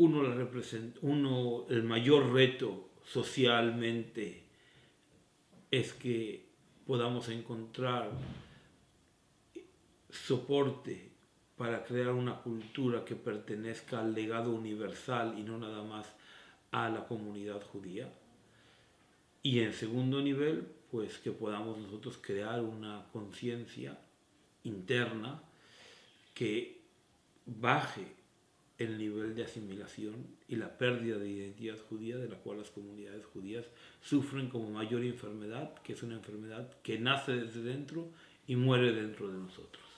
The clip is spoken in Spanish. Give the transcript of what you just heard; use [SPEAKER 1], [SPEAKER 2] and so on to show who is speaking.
[SPEAKER 1] uno, uno, el mayor reto socialmente es que podamos encontrar soporte para crear una cultura que pertenezca al legado universal y no nada más a la comunidad judía. Y en segundo nivel, pues que podamos nosotros crear una conciencia interna que baje el nivel de asimilación y la pérdida de identidad judía de la cual las comunidades judías sufren como mayor enfermedad, que es una enfermedad que nace desde dentro y muere dentro de nosotros.